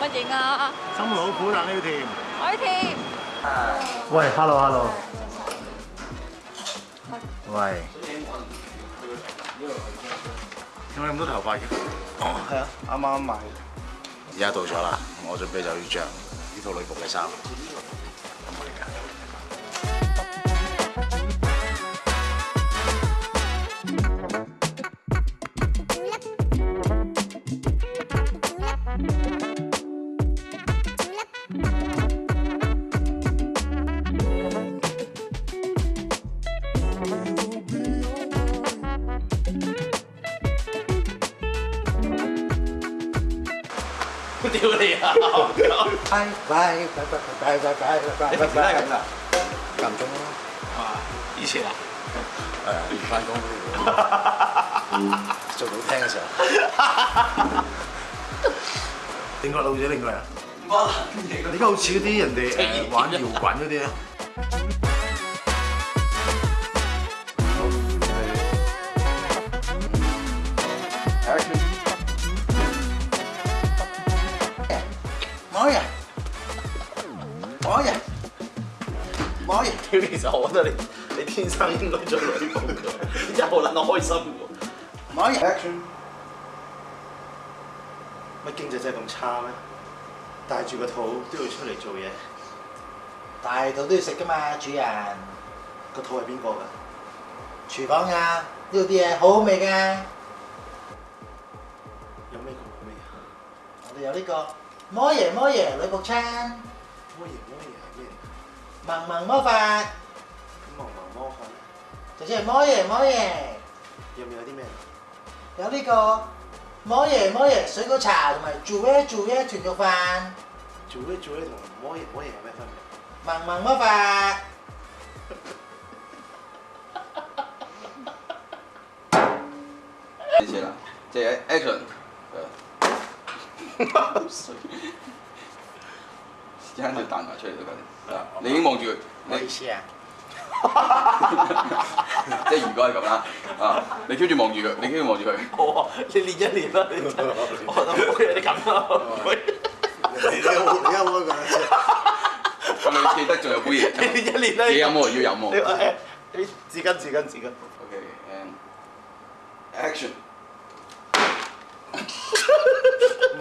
乜嘢啊？心老虎冷料甜。要甜。喂，Hello，Hello。喂。點解咁多頭髮嘅？哦，係啊，啱啱買。而家到咗啦，我準備就要着呢套女仆嘅衫。丟你啊！拜拜拜拜拜拜拜拜！你點解咁啊？咁钟啊！哇！以前啊？係啊，翻工做到听嘅时候。點解老咗？點解啊？哇！点解好似啲人哋玩摇滚嗰啲咧？王爷，王爷，王爷，其实我我得你，你天生應該做女工嘅，真系好難開心嘅喎。冇嘢。乜經濟真係咁差咩？大住個肚都要出嚟做嘢，大肚都要食㗎嘛，主人。個肚係邊個㗎？廚房啊，呢度啲嘢好好味㗎。有咩好味啊？我哋有呢個。摩嘢摩嘢嚟仆餐，摩嘢摩嘢咩？芒芒魔法，芒芒魔法，就系摩嘢摩嘢。有冇有啲咩？有呢个摩爷摩爷水果茶同埋煮嘢煮嘢豚肉饭，煮嘢煮嘢同埋摩嘢摩有咩饭？芒芒摩饭。开始啦，即系 action。生条彈埋出嚟都得，你已经望住佢，思啊？即系如果系咁啦，啊！你挑住望住佢，你朝住望住佢。我，你练一练啦，你就冇嘢，你咁咯。你有冇？你有冇？哈哈哈哈记得仲有杯嘢？你练一练啦，你有冇？要有冇？你纸巾，纸巾，纸巾。Okay, a n action.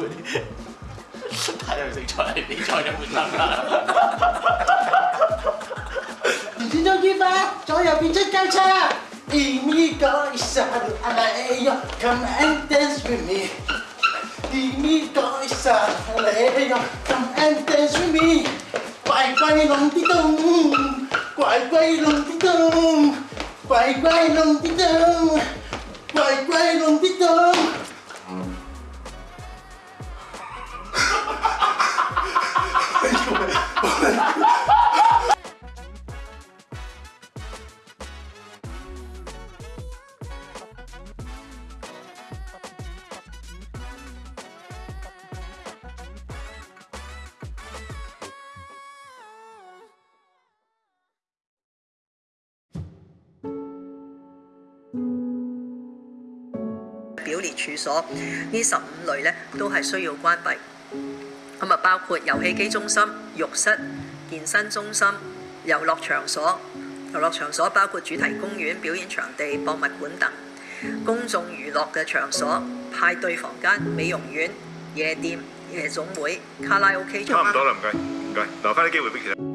보니 다영생 전화를 내 전혀 못 나가 이준혁이 봐저 옆이 책갈차 이미 거 있어 하루 알아요 Come and dance with me 이미 거 있어 알아요 Come and dance with me 꽈이꽈이 롱디동 꽈이꽈이 롱디동 꽈이꽈이 롱디동 꽈이꽈이 롱디동 表列处所呢十五类咧都系需要关闭，咁啊包括游戏机中心、浴室、健身中心、游乐场所、游乐场所包括主题公园、表演场地、博物馆等公众娱乐嘅场所、派对房间、美容院、夜店、夜总会、卡拉 OK。差唔多啦，唔该，唔该，留翻啲机会俾其他。